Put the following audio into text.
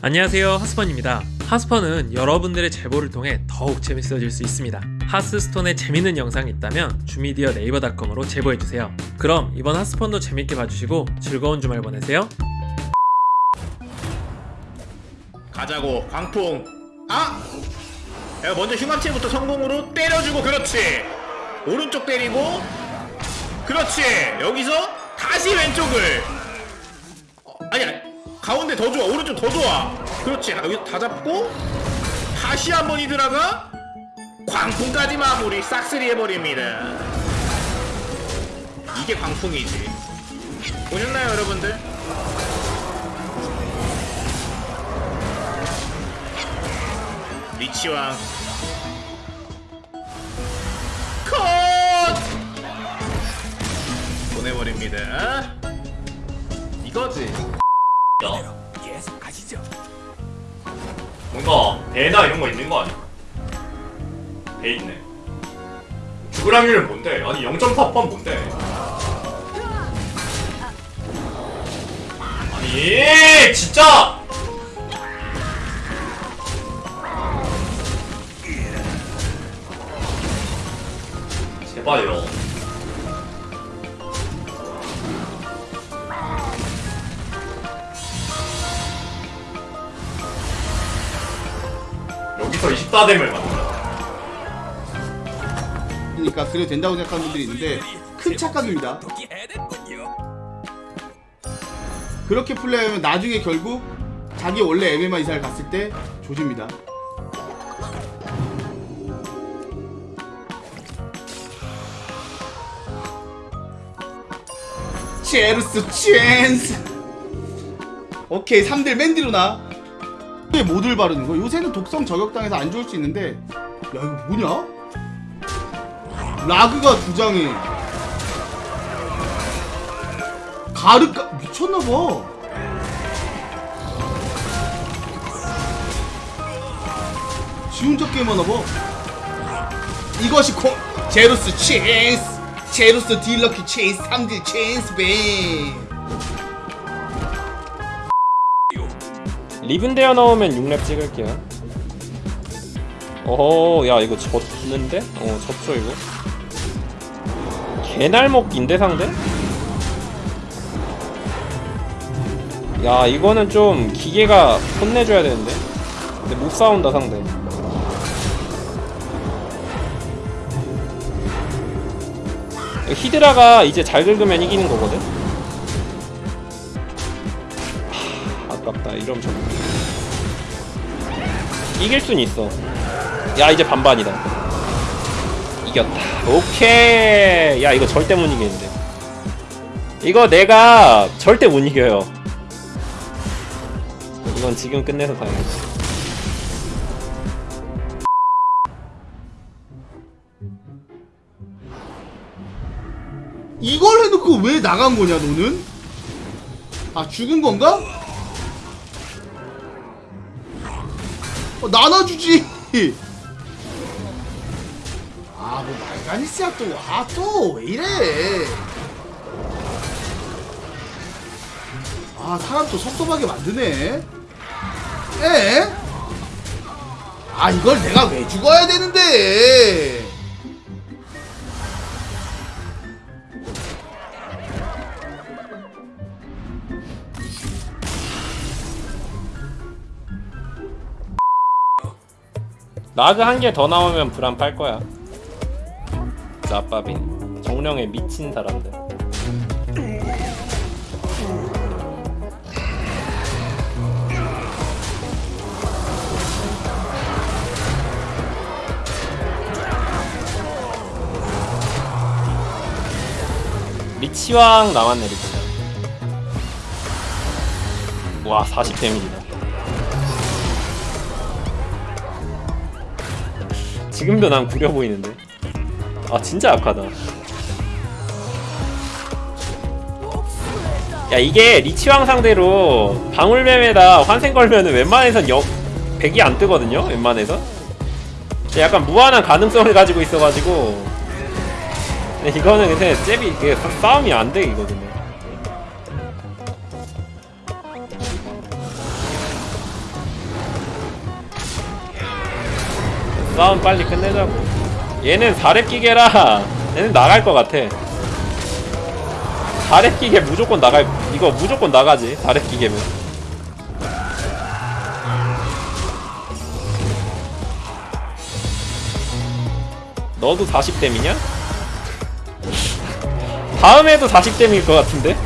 안녕하세요 하스펀입니다. 하스펀은 여러분들의 제보를 통해 더욱 재밌어질 수 있습니다. 하스스톤에 재밌는 영상이 있다면 주미디어 네이버닷컴으로 제보해주세요. 그럼 이번 하스펀도 재밌게 봐주시고 즐거운 주말 보내세요. 가자고 광풍. 아! 내가 먼저 흉합체부터 성공으로 때려주고 그렇지. 오른쪽 때리고 그렇지. 여기서 다시 왼쪽을 가운데 더 좋아. 오른쪽 더 좋아. 그렇지. 여기 다 잡고 다시 한 번이 들어가 광풍까지 마무리. 싹쓸이 해버립니다. 이게 광풍이지. 보셨나요 여러분들? 리치왕 컷! 보내버립니다. 이거지 뭔가 배나 이런 거 있는 거 아니야? 배 있네. 죽을 확률은 뭔데? 아니 0.4번 뭔데? 아니 진짜! 제발요. 여기서 24댐을 만들어. 그러니까 그래도 된다고 생각하는 분들이 있는데 큰 착각입니다. 그렇게 플레이하면 나중에 결국 자기 원래 MMA 이사를 갔을 때 조집니다. 체르스 챈스 오케이 3대 맨디로나 왜 모듈 바르는 거? 요새는 독성 저격당해서 안 좋을 수 있는데 야 이거 뭐냐? 라그가 두 장에 가르까 미쳤나봐 지 혼자 게임하나봐 이것이 콩 제루스 체인스 제루스 딜러키 체인스 3딜 체인스 뱅 리븐 되어 나오면 6렙 찍을게요 어허 야 이거 졌는데? 어 졌죠 이거 개날먹인데 상대? 야 이거는 좀 기계가 혼내줘야 되는데 근데 못 싸운다 상대 히드라가 이제 잘 긁으면 이기는 거거든? 아깝다 이러면 졌 이길 순 있어. 야 이제 반반이다. 이겼다. 오케이. 야 이거 절대 못 이기는데. 이거 내가 절대 못 이겨요. 이건 지금 끝내서 다행이지. 이걸 해놓고 왜 나간 거냐 너는? 아 죽은 건가? 어, 나눠주지. 아 뭐 말가니스야 또아또 왜 이래? 아 사람 또 섭섭하게 만드네. 에? 아 이걸 내가 왜 죽어야 되는데 라그 한 개 더 나오면 불안 팔 거야. 나빠빈 정령에 미친 사람들. 리치왕 남았네 리치왕 와 40 데미지다 지금도 난 구려 보이는데. 아 진짜 약하다. 야 이게 리치왕 상대로 방울뱀에다 환생 걸면은 웬만해선 역 100이 안 뜨거든요? 웬만해서 약간 무한한 가능성을 가지고 있어가지고. 이거는 근데 잽이 싸움이 안 되거든요 싸움 빨리 끝내자고 얘는 4렙 기계라 얘는 나갈 것 같아 4렙 기계 무조건 나갈 이거 무조건 나가지 4렙 기계면 너도 40댐이냐? 다음에도 40댐일 것 같은데?